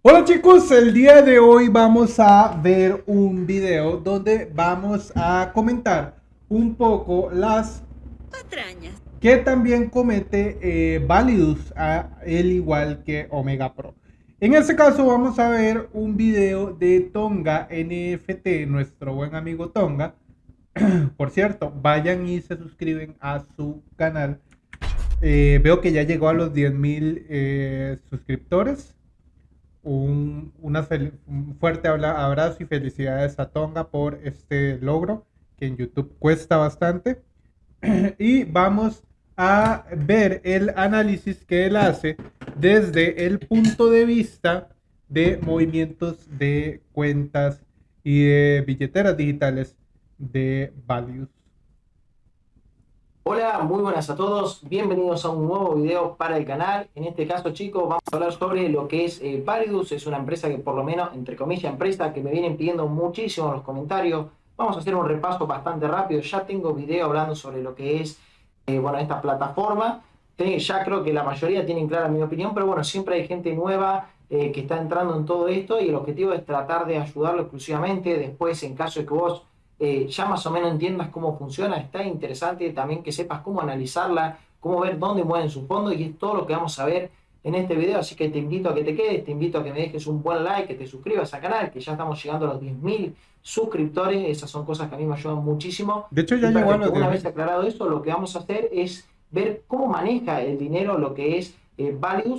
Hola chicos, el día de hoy vamos a ver un video donde vamos a comentar un poco las patrañas que también comete eh, Validus, a, el igual que Omega Pro. En este caso vamos a ver un video de Tonga NFT, nuestro buen amigo Tonga. Por cierto, vayan y se suscriben a su canal. Eh, veo que ya llegó a los 10.000 eh, suscriptores un, fuerte abrazo y felicidades a Tonga por este logro que en YouTube cuesta bastante. y vamos a ver el análisis que él hace desde el punto de vista de movimientos de cuentas y de billeteras digitales de Values. Hola, muy buenas a todos, bienvenidos a un nuevo video para el canal. En este caso chicos vamos a hablar sobre lo que es eh, Validus, es una empresa que por lo menos, entre comillas, empresa que me vienen pidiendo muchísimo en los comentarios. Vamos a hacer un repaso bastante rápido, ya tengo video hablando sobre lo que es, eh, bueno, esta plataforma. Ya creo que la mayoría tienen clara mi opinión, pero bueno, siempre hay gente nueva eh, que está entrando en todo esto y el objetivo es tratar de ayudarlo exclusivamente. Después, en caso de que vos eh, ya más o menos entiendas cómo funciona, está interesante también que sepas cómo analizarla, cómo ver dónde mueven sus fondos y es todo lo que vamos a ver en este video, así que te invito a que te quedes, te invito a que me dejes un buen like, que te suscribas al canal, que ya estamos llegando a los 10.000 suscriptores, esas son cosas que a mí me ayudan muchísimo. De hecho ya llegó a los Una vez aclarado eso, lo que vamos a hacer es ver cómo maneja el dinero, lo que es eh,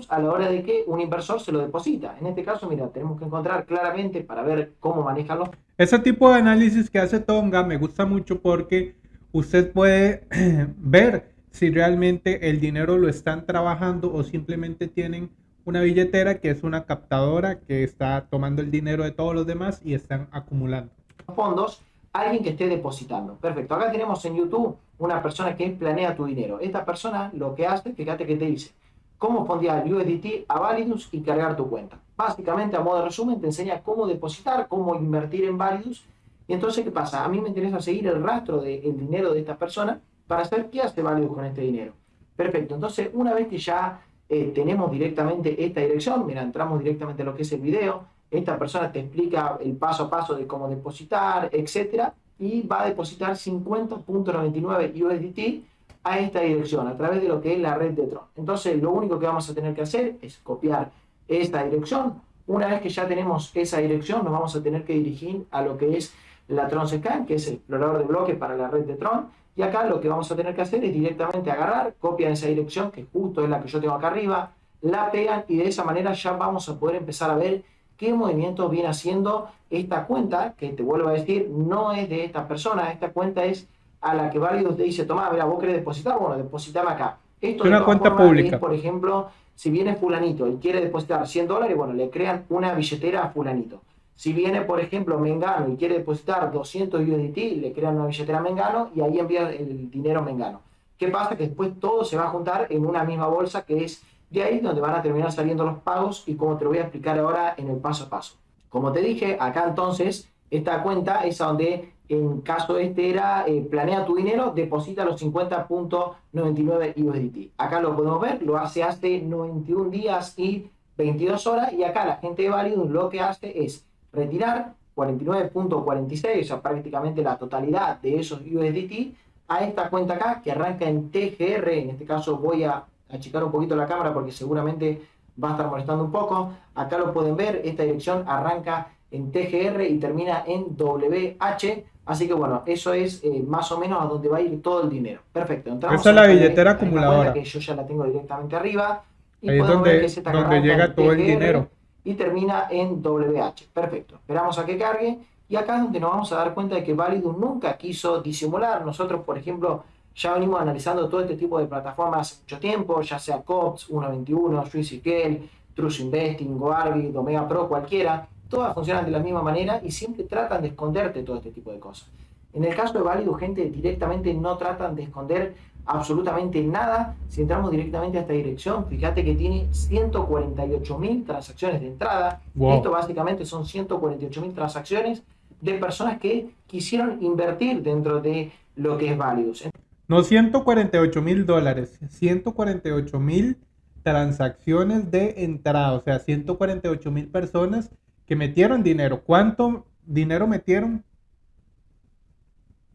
a la hora de que un inversor se lo deposita. En este caso, mira, tenemos que encontrar claramente para ver cómo manejan los... Ese tipo de análisis que hace Tonga me gusta mucho porque usted puede ver si realmente el dinero lo están trabajando o simplemente tienen una billetera que es una captadora que está tomando el dinero de todos los demás y están acumulando. Fondos, alguien que esté depositando. Perfecto. Acá tenemos en YouTube una persona que planea tu dinero. Esta persona lo que hace, fíjate que te dice, cómo fondear USDT a Validus y cargar tu cuenta. Básicamente, a modo de resumen, te enseña cómo depositar, cómo invertir en Validus. Y entonces, ¿qué pasa? A mí me interesa seguir el rastro del dinero de esta persona para saber qué hace Validus con este dinero. Perfecto. Entonces, una vez que ya eh, tenemos directamente esta dirección, mira, entramos directamente a lo que es el video, esta persona te explica el paso a paso de cómo depositar, etcétera, y va a depositar 50.99 USDT a esta dirección, a través de lo que es la red de Tron. Entonces, lo único que vamos a tener que hacer es copiar esta dirección. Una vez que ya tenemos esa dirección, nos vamos a tener que dirigir a lo que es la Tron Scan, que es el explorador de bloques para la red de Tron. Y acá lo que vamos a tener que hacer es directamente agarrar, copian esa dirección, que justo es la que yo tengo acá arriba, la pegan y de esa manera ya vamos a poder empezar a ver qué movimientos viene haciendo esta cuenta, que te vuelvo a decir, no es de esta persona, esta cuenta es a la que Válido te dice, toma, mira, vos querés depositar, bueno, depositame acá. Esto es una cuenta pública. por ejemplo, si viene fulanito y quiere depositar 100 dólares, bueno, le crean una billetera a fulanito. Si viene, por ejemplo, Mengano y quiere depositar 200 USDT, le crean una billetera a Mengano y ahí envía el dinero a Mengano. ¿Qué pasa? Que después todo se va a juntar en una misma bolsa que es de ahí donde van a terminar saliendo los pagos y como te lo voy a explicar ahora en el paso a paso. Como te dije, acá entonces, esta cuenta es a donde en caso este era eh, planea tu dinero, deposita los 50.99 USDT. Acá lo podemos ver, lo hace hace 91 días y 22 horas y acá la gente de Validus lo que hace es retirar 49.46, o sea, prácticamente la totalidad de esos USDT a esta cuenta acá que arranca en TGR, en este caso voy a achicar un poquito la cámara porque seguramente va a estar molestando un poco. Acá lo pueden ver, esta dirección arranca en TGR y termina en WH. Así que bueno, eso es eh, más o menos a donde va a ir todo el dinero. Perfecto. Entramos Esa es la billetera acumuladora. Que yo ya la tengo directamente arriba. Y Ahí es donde, donde llega todo el dinero. Y termina en WH. Perfecto. Esperamos a que cargue. Y acá es donde nos vamos a dar cuenta de que Validus nunca quiso disimular. Nosotros, por ejemplo, ya venimos analizando todo este tipo de plataformas hace mucho tiempo, ya sea COPS, 121, SwissQL, True Investing, GoArbit, Omega Pro, cualquiera todas funcionan de la misma manera y siempre tratan de esconderte todo este tipo de cosas. En el caso de Válido, gente directamente no tratan de esconder absolutamente nada. Si entramos directamente a esta dirección, fíjate que tiene 148.000 transacciones de entrada. Esto básicamente son 148.000 transacciones de personas que quisieron invertir dentro de lo que es Válidos. No 148 mil dólares, 148 mil transacciones de entrada, o sea, 148 mil personas que metieron dinero. ¿Cuánto dinero metieron?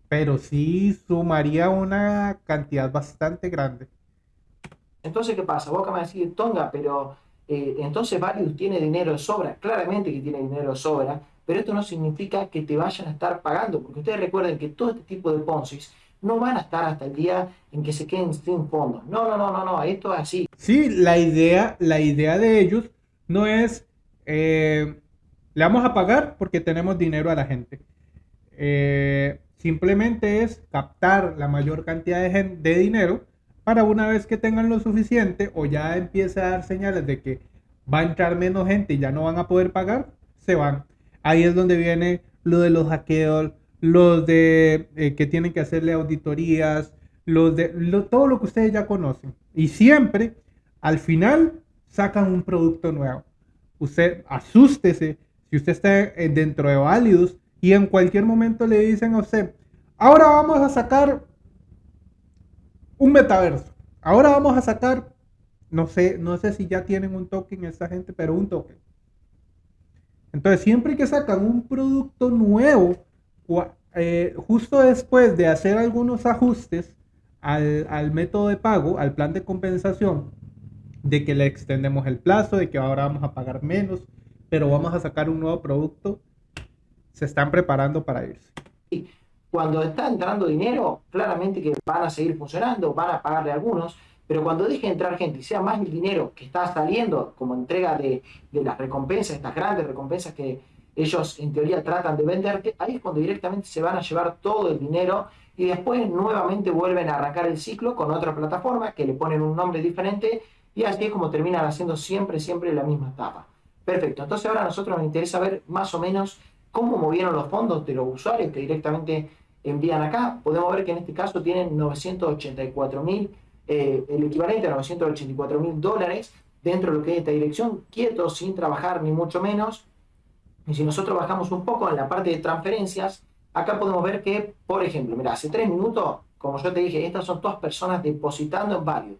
Pero sí sumaría una cantidad bastante grande. Entonces, ¿qué pasa? Vos acá me decís, Tonga, pero eh, entonces Validus tiene dinero de sobra. Claramente que tiene dinero de sobra, pero esto no significa que te vayan a estar pagando, porque ustedes recuerden que todo este tipo de Ponzi no van a estar hasta el día en que se queden sin fondos. No, no, no, no, no, esto es así. Sí, la idea, la idea de ellos no es, eh, le vamos a pagar porque tenemos dinero a la gente. Eh, simplemente es captar la mayor cantidad de, de dinero para una vez que tengan lo suficiente o ya empiece a dar señales de que va a entrar menos gente y ya no van a poder pagar, se van. Ahí es donde viene lo de los hackeos, los de eh, que tienen que hacerle auditorías, los de todo lo que ustedes ya conocen. Y siempre, al final, sacan un producto nuevo. Usted asústese si usted está eh, dentro de Validus y en cualquier momento le dicen a usted, ahora vamos a sacar un metaverso. Ahora vamos a sacar, no sé, no sé si ya tienen un token esta gente, pero un token. Entonces, siempre que sacan un producto nuevo, eh, justo después de hacer algunos ajustes al, al, método de pago, al plan de compensación, de que le extendemos el plazo, de que ahora vamos a pagar menos, pero vamos a sacar un nuevo producto, se están preparando para irse cuando está entrando dinero, claramente que van a seguir funcionando, van a pagarle a algunos, pero cuando deje de entrar gente y sea más el dinero que está saliendo como entrega de, de las recompensas, estas grandes recompensas que ellos en teoría tratan de venderte, ahí es cuando directamente se van a llevar todo el dinero y después nuevamente vuelven a arrancar el ciclo con otra plataforma que le ponen un nombre diferente y así es como terminan haciendo siempre, siempre la misma etapa. Perfecto, entonces ahora a nosotros nos interesa ver más o menos cómo movieron los fondos de los usuarios que directamente envían acá, podemos ver que en este caso tienen 984 mil, eh, el equivalente a 984 mil dólares dentro de lo que es esta dirección, quietos, sin trabajar ni mucho menos. Y si nosotros bajamos un poco en la parte de transferencias, acá podemos ver que, por ejemplo, mira, hace tres minutos, como yo te dije, estas son todas personas depositando en varios.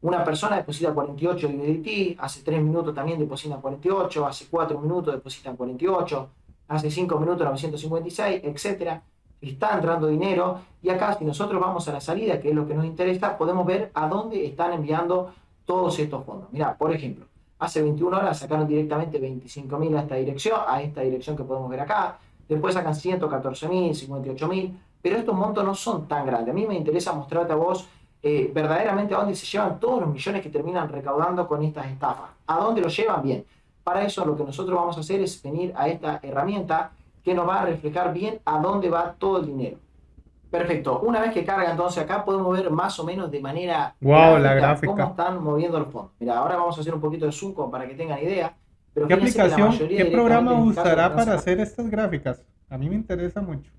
Una persona deposita 48 USDT, hace 3 minutos también deposita 48, hace 4 minutos deposita 48, hace 5 minutos 956, etcétera está entrando dinero y acá si nosotros vamos a la salida, que es lo que nos interesa, podemos ver a dónde están enviando todos estos fondos. Mira, por ejemplo, hace 21 horas sacaron directamente 25.000 a esta dirección, a esta dirección que podemos ver acá, después sacan 114.000, 58.000, pero estos montos no son tan grandes. A mí me interesa mostrarte a vos eh, verdaderamente a dónde se llevan todos los millones que terminan recaudando con estas estafas. ¿A dónde los llevan? Bien. Para eso lo que nosotros vamos a hacer es venir a esta herramienta que nos va a reflejar bien a dónde va todo el dinero. Perfecto. Una vez que carga entonces acá podemos ver más o menos de manera wow, la gráfica. cómo están moviendo los fondos. Mira, ahora vamos a hacer un poquito de zoom para que tengan idea. ¿Qué aplicación, qué programa usará para hacer estas gráficas? A mí me interesa mucho.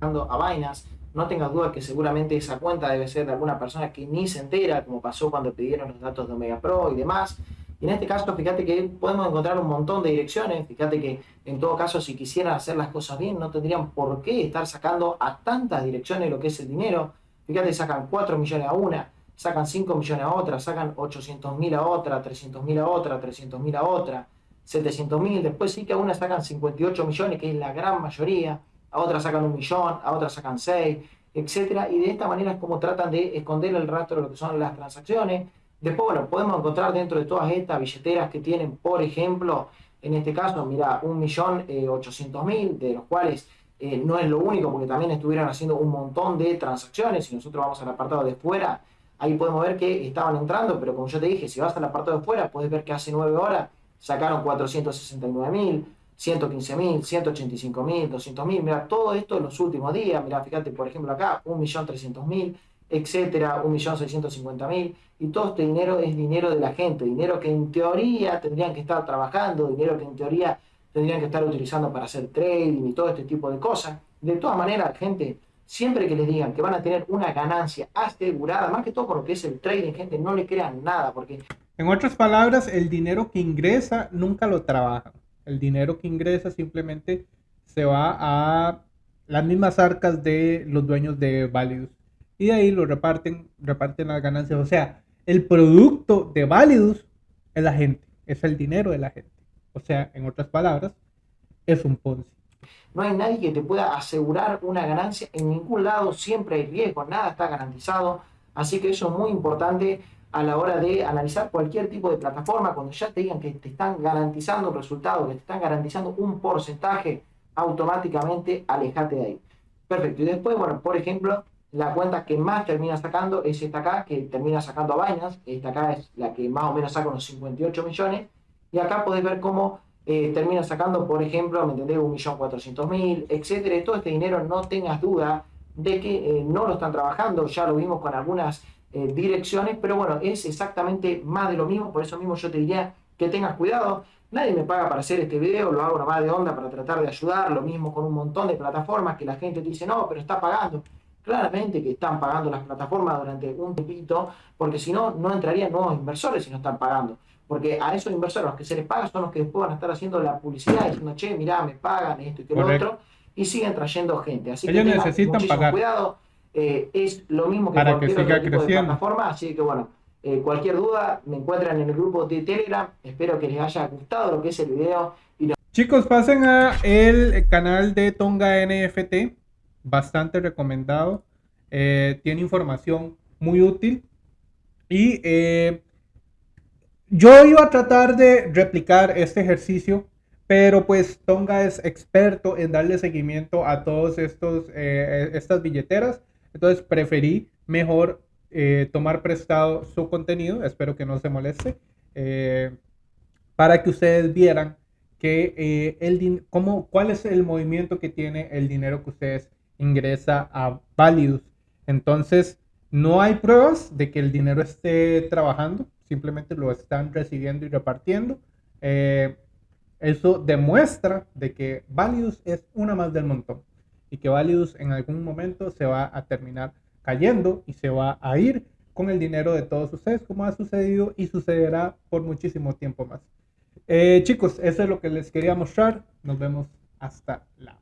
A vainas, no tengas duda que seguramente esa cuenta debe ser de alguna persona que ni se entera, como pasó cuando pidieron los datos de Omega Pro y demás. Y en este caso, fíjate que podemos encontrar un montón de direcciones. Fíjate que en todo caso, si quisieran hacer las cosas bien, no tendrían por qué estar sacando a tantas direcciones lo que es el dinero. Fíjate, sacan 4 millones a una, sacan 5 millones a otra, sacan 800 mil a otra, 300 mil a otra, 300 mil a otra, 700 mil. Después sí que a una sacan 58 millones, que es la gran mayoría. A otra sacan un millón, a otra sacan 6, etcétera. Y de esta manera es como tratan de esconder el rastro de lo que son las transacciones Después, bueno, podemos encontrar dentro de todas estas billeteras que tienen, por ejemplo, en este caso, mira, 1.800.000, eh, de los cuales eh, no es lo único, porque también estuvieron haciendo un montón de transacciones. Si nosotros vamos al apartado de fuera, ahí podemos ver que estaban entrando, pero como yo te dije, si vas al apartado de fuera, puedes ver que hace 9 horas sacaron 469.000, 115.000, 185.000, 200.000. Mira, todo esto en los últimos días. Mira, fíjate, por ejemplo, acá, 1.300.000 etcétera, 1.650.000, y todo este dinero es dinero de la gente, dinero que en teoría tendrían que estar trabajando, dinero que en teoría tendrían que estar utilizando para hacer trading y todo este tipo de cosas. De todas maneras, gente, siempre que les digan que van a tener una ganancia asegurada, más que todo con lo que es el trading, gente, no le crean nada, porque... En otras palabras, el dinero que ingresa nunca lo trabaja. El dinero que ingresa simplemente se va a las mismas arcas de los dueños de Values. y de ahí lo reparten, reparten las ganancias. O sea, el producto de Validus es la gente, es el dinero de la gente. O sea, en otras palabras, es un Ponzi. No hay nadie que te pueda asegurar una ganancia en ningún lado, siempre hay riesgo, nada está garantizado. Así que eso es muy importante a la hora de analizar cualquier tipo de plataforma, cuando ya te digan que te están garantizando un resultado, que te están garantizando un porcentaje, automáticamente alejate de ahí. Perfecto. Y después, bueno, por ejemplo, la cuenta que más termina sacando es esta acá, que termina sacando a Binance. Esta acá es la que más o menos saca unos 58 millones. Y acá podés ver cómo eh, termina sacando, por ejemplo, ¿me entendés? 1.400.000, etcétera. Todo este dinero no tengas duda de que eh, no lo están trabajando. Ya lo vimos con algunas eh, direcciones, pero bueno, es exactamente más de lo mismo. Por eso mismo yo te diría que tengas cuidado. Nadie me paga para hacer este video, lo hago nomás de onda para tratar de ayudar. Lo mismo con un montón de plataformas que la gente te dice, no, pero está pagando. Claramente que están pagando las plataformas durante un tiempito, porque si no, no entrarían nuevos inversores si no están pagando. Porque a esos inversores los que se les paga son los que después van a estar haciendo la publicidad diciendo, che, mirá, me pagan esto y que lo otro, y siguen trayendo gente. Así Ellos que necesitan pagar. cuidado. Eh, es lo mismo que Para cualquier que siga otro tipo de creciendo. plataforma, así que bueno, eh, cualquier duda me encuentran en el grupo de Telegram. Espero que les haya gustado lo que es el video. Y Chicos, pasen a el canal de Tonga NFT, bastante recomendado. Eh, tiene información muy útil. Y yo iba a tratar de replicar este ejercicio, pero pues Tonga es experto en darle seguimiento a todos estos eh, estas billeteras. Entonces preferí mejor eh, tomar prestado su contenido. Espero que no se moleste. eh, para que ustedes vieran que eh, el cómo, cuál es el movimiento que tiene el dinero que ustedes ingresa a Validus. Entonces, no hay pruebas de que el dinero esté trabajando, simplemente lo están recibiendo y repartiendo. Eso demuestra de que Validus es una más del montón y que Validus en algún momento se va a terminar cayendo y se va a ir con el dinero de todos ustedes, como ha sucedido y sucederá por muchísimo tiempo más. Eh, chicos, eso es lo que les quería mostrar. Nos vemos hasta la.